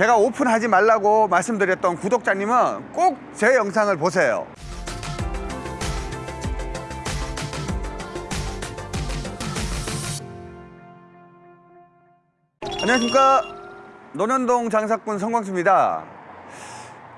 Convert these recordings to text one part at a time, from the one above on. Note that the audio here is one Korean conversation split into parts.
제가 오픈하지 말라고 말씀드렸던 구독자님은 꼭 제 영상을 보세요. 안녕하십니까. 논현동 장사꾼 성광수입니다.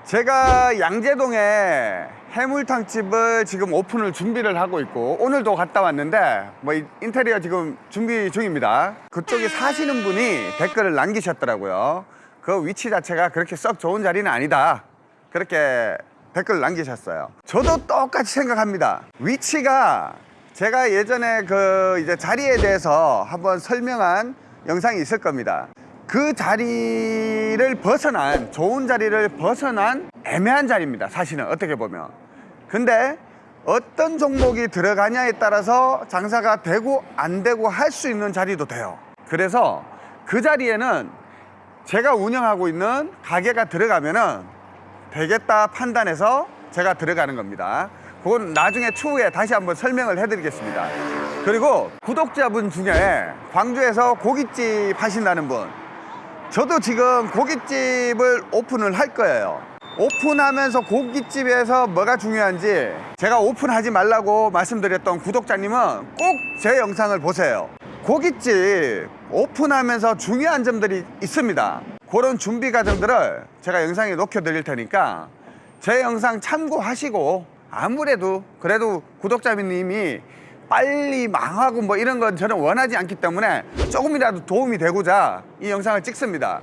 제가 양재동에 해물탕집을 지금 오픈을 준비를 하고 있고 오늘도 갔다 왔는데 뭐 이- 인테리어 지금 준비 중입니다. 그쪽에 사시는 분이 댓글을 남기셨더라고요. 그 위치 자체가 그렇게 썩 좋은 자리는 아니다. 그렇게 댓글 남기셨어요. 저도 똑같이 생각합니다. 위치가 제가 예전에 그 이제 자리에 대해서 한번 설명한 영상이 있을 겁니다. 그 자리를 벗어난 좋은 자리를 벗어난 애매한 자리입니다. 사실은 어떻게 보면. 근데 어떤 종목이 들어가냐에 따라서 장사가 되고 안 되고 할 수 있는 자리도 돼요. 그래서 그 자리에는 제가 운영하고 있는 가게가 들어가면은 되겠다 판단해서 제가 들어가는 겁니다. 그건 나중에 추후에 다시 한번 설명을 해드리겠습니다. 그리고 구독자분 중에 광주에서 고깃집 하신다는 분, 저도 지금 고깃집을 오픈을 할 거예요. 오픈하면서 고깃집에서 뭐가 중요한지 제가 오픈하지 말라고 말씀드렸던 구독자님은 꼭 제 영상을 보세요. 고깃집 오픈하면서 중요한 점들이 있습니다. 그런 준비 과정들을 제가 영상에 녹여 드릴 테니까 제 영상 참고하시고 아무래도 그래도 구독자님이 빨리 망하고 뭐 이런 건 저는 원하지 않기 때문에 조금이라도 도움이 되고자 이 영상을 찍습니다.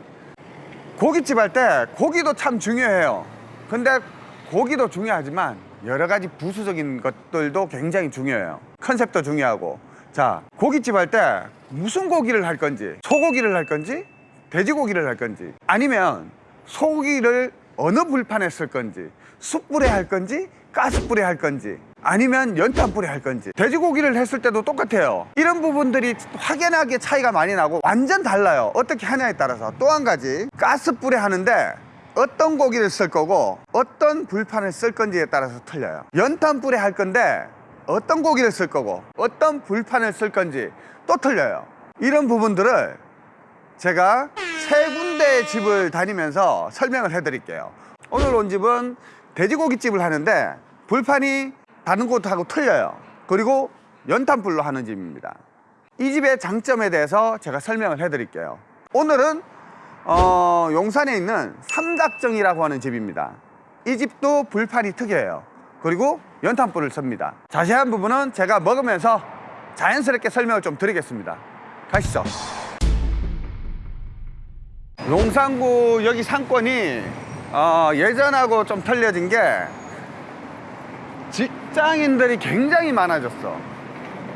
고깃집 할 때 고기도 참 중요해요. 근데 고기도 중요하지만 여러 가지 부수적인 것들도 굉장히 중요해요. 컨셉도 중요하고. 자, 고깃집 할 때 무슨 고기를 할 건지, 소고기를 할 건지, 돼지고기를 할 건지, 아니면 소고기를 어느 불판에 쓸 건지, 숯불에 할 건지, 가스불에 할 건지, 아니면 연탄불에 할 건지. 돼지고기를 했을 때도 똑같아요. 이런 부분들이 확연하게 차이가 많이 나고 완전 달라요. 어떻게 하냐에 따라서. 또 한 가지. 가스불에 하는데 어떤 고기를 쓸 거고 어떤 불판을 쓸 건지에 따라서 틀려요. 연탄불에 할 건데 어떤 고기를 쓸 거고 어떤 불판을 쓸 건지 또 틀려요 이런 부분들을 제가 세 군데의 집을 다니면서 설명을 해드릴게요. 오늘 온 집은 돼지고기집을 하는데 불판이 다른 곳하고 틀려요. 그리고 연탄불로 하는 집입니다. 이 집의 장점에 대해서 제가 설명을 해드릴게요. 오늘은 어, 용산에 있는 삼각정이라고 하는 집입니다. 이 집도 불판이 특이해요. 그리고 연탄불을 씁니다. 자세한 부분은 제가 먹으면서 자연스럽게 설명을 좀 드리겠습니다. 가시죠. 용산구 여기 상권이 어, 예전하고 좀 틀려진 게 직장인들이 굉장히 많아졌어.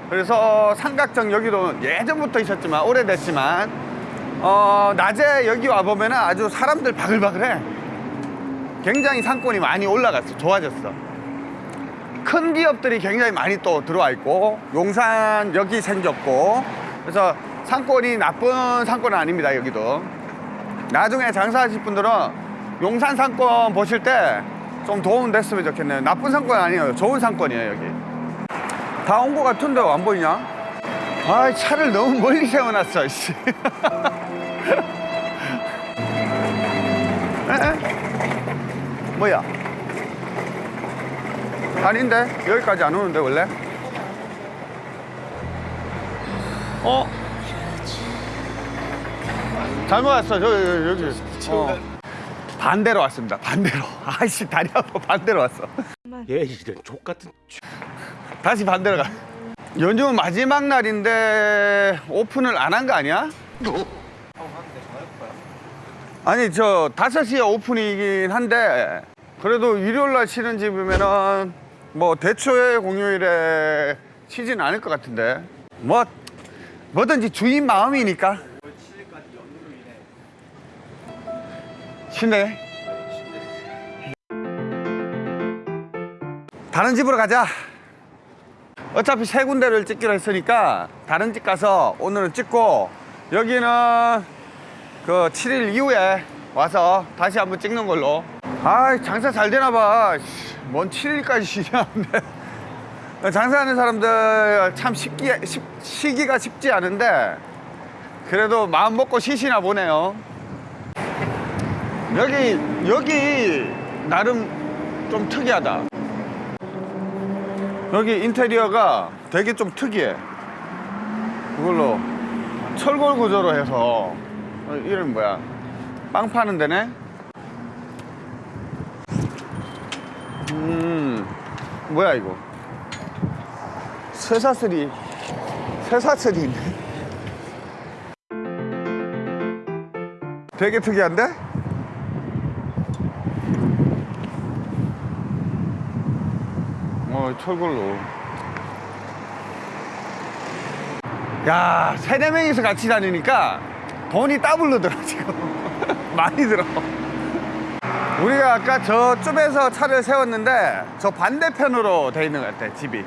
그래서 삼각정 여기도 예전부터 있었지만 오래됐지만 어, 낮에 여기 와 보면 아주 사람들 바글바글해. 굉장히 상권이 많이 올라갔어. 좋아졌어. 큰 기업들이 굉장히 많이 또 들어와 있고 용산 여기 생겼고 그래서 상권이 나쁜 상권은 아닙니다 여기도 나중에 장사하실 분들은 용산 상권 보실 때 좀 도움 됐으면 좋겠네요 나쁜 상권 아니에요 좋은 상권이에요 여기 다온거 같은데 안 보이냐? 아 차를 너무 멀리 세워놨어 씨. 에? 뭐야? 아닌데 여기까지 안 오는데 원래? 어? 잘못 왔어 저 여기 어. 반대로 왔습니다 반대로 아이씨 다리 아파 반대로 왔어 얘 이런 족 같은 다시 반대로 가 요즘 마지막 날인데 오픈을 안 한 거 아니야? 아니 저 5시에 오픈이긴 한데 그래도 일요일 날 쉬는 집이면은 뭐 대초에 공휴일에 쉬진 않을 것 같은데. 뭐 뭐든지 주인 마음이니까. 쉬네 다른 집으로 가자. 어차피 세 군데를 찍기로 했으니까 다른 집 가서 오늘은 찍고 여기는 그 7일 이후에 와서 다시 한번 찍는 걸로 아 장사 잘 되나 봐뭔 7일까지 쉬냐는데 장사하는 사람들 참 쉽기, 쉽, 쉬기가 쉽지 않은데 그래도 마음 먹고 쉬시나 보네요 여기 여기 나름 좀 특이하다. 여기 인테리어가 되게 좀 특이해. 그걸로 철골 구조로 해서 어, 이름 뭐야? 빵 파는 데네. 음 뭐야 이거? 쇠사슬이 쇠사슬이 있네. 되게 특이한데? 어, 철골로. 야, 세네 명이서 같이 다니니까 돈이 더블로 들어, 지금. 많이 들어. 우리가 아까 저쪽에서 차를 세웠는데 저 반대편으로 돼 있는 것 같아, 집이.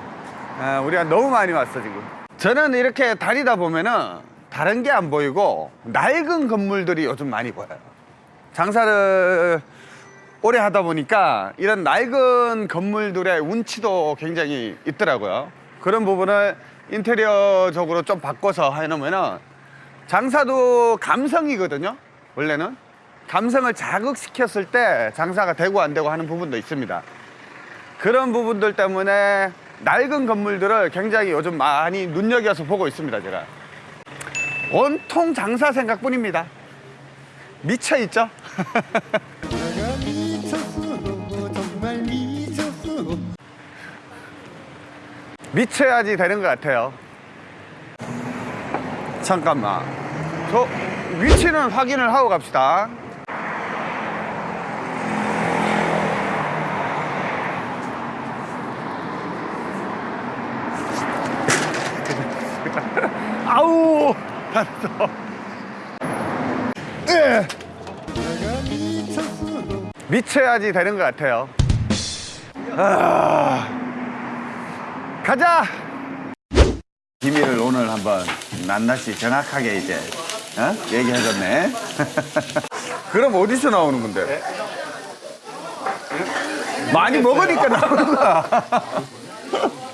아, 우리가 너무 많이 왔어, 지금. 저는 이렇게 다니다 보면은 다른 게 안 보이고 낡은 건물들이 요즘 많이 보여요. 장사를 오래 하다 보니까 이런 낡은 건물들의 운치도 굉장히 있더라고요. 그런 부분을 인테리어적으로 좀 바꿔서 해놓으면은 장사도 감성이거든요. 원래는 감성을 자극시켰을 때 장사가 되고 안 되고 하는 부분도 있습니다. 그런 부분들 때문에 낡은 건물들을 굉장히 요즘 많이 눈여겨서 보고 있습니다. 제가 온통 장사 생각뿐입니다. 미쳐 있죠? 내가 미쳤어 정말 미쳤어 미쳐야지 되는 것 같아요. 잠깐만. 저 위치는 확인을 하고 갑시다. 아우! 내가 미쳤어 미쳐야지 되는 것 같아요. 아, 가자! 비밀을 오늘 한번 낱낱이 정확하게 이제 어? 얘기해줬네. 그럼 어디서 나오는 건데? 많이 먹으니까 나오는 거야.